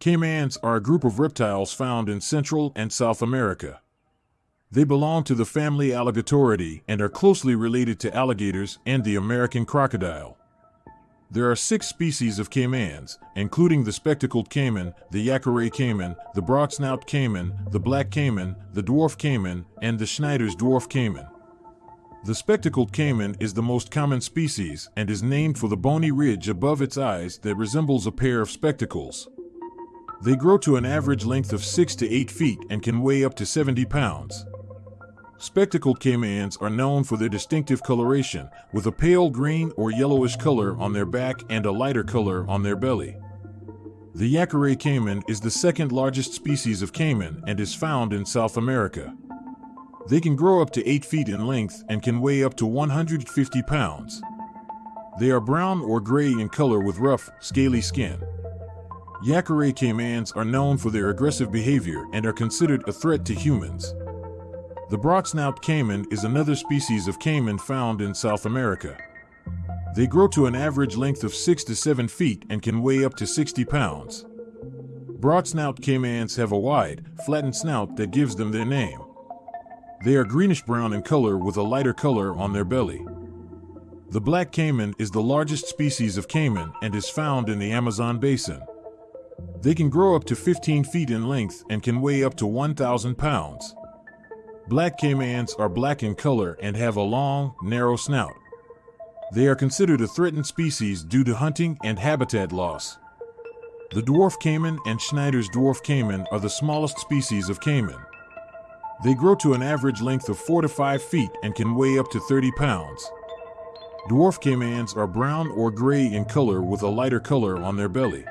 Caimans are a group of reptiles found in Central and South America. They belong to the family Alligatoridae and are closely related to alligators and the American crocodile. There are six species of caimans, including the spectacled caiman, the Yacaré caiman, the broadsnout caiman, the black caiman, the dwarf caiman, and the Schneider's dwarf caiman. The spectacled caiman is the most common species and is named for the bony ridge above its eyes that resembles a pair of spectacles. They grow to an average length of 6 to 8 feet and can weigh up to 70 pounds. Spectacled caimans are known for their distinctive coloration, with a pale green or yellowish color on their back and a lighter color on their belly. The Yacaré caiman is the second largest species of caiman and is found in South America. They can grow up to 8 feet in length and can weigh up to 150 pounds. They are brown or gray in color with rough, scaly skin. Yacaré caimans are known for their aggressive behavior and are considered a threat to humans. The broadsnout caiman is another species of caiman found in South America. They grow to an average length of 6 to 7 feet and can weigh up to 60 pounds. Broadsnout caimans have a wide, flattened snout that gives them their name. They are greenish brown in color with a lighter color on their belly. The black caiman is the largest species of caiman and is found in the Amazon basin. They can grow up to 15 feet in length and can weigh up to 1,000 pounds. Black caimans are black in color and have a long, narrow snout. They are considered a threatened species due to hunting and habitat loss. The dwarf caiman and Schneider's dwarf caiman are the smallest species of caiman. They grow to an average length of 4 to 5 feet and can weigh up to 30 pounds. Dwarf caimans are brown or gray in color with a lighter color on their belly.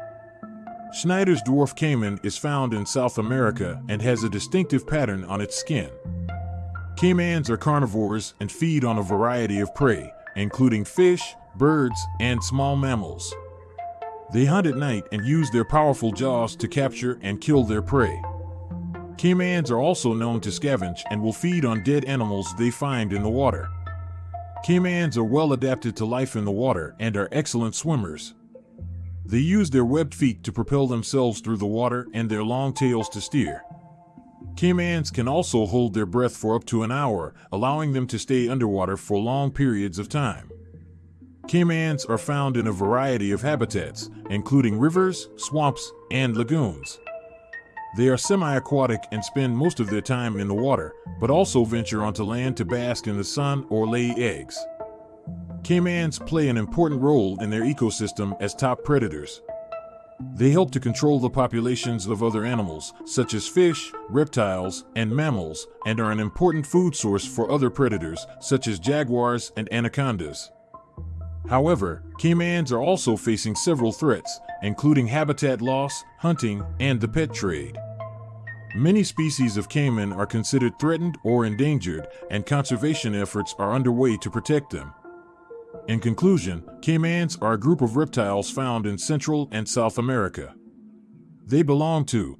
Schneider's dwarf caiman is found in South America and has a distinctive pattern on its skin. Caimans are carnivores and feed on a variety of prey, including fish, birds, and small mammals. They hunt at night and use their powerful jaws to capture and kill their prey. Caimans are also known to scavenge and will feed on dead animals they find in the water. Caimans are well adapted to life in the water and are excellent swimmers. They use their webbed feet to propel themselves through the water and their long tails to steer. Caimans can also hold their breath for up to an hour, allowing them to stay underwater for long periods of time. Caimans are found in a variety of habitats, including rivers, swamps, and lagoons. They are semi aquatic and spend most of their time in the water, but also venture onto land to bask in the sun or lay eggs. Caimans play an important role in their ecosystem as top predators. They help to control the populations of other animals, such as fish, reptiles, and mammals, and are an important food source for other predators, such as jaguars and anacondas. However, caimans are also facing several threats, including habitat loss, hunting, and the pet trade. Many species of caiman are considered threatened or endangered, and conservation efforts are underway to protect them. In conclusion, caimans are a group of reptiles found in Central and South America. They belong to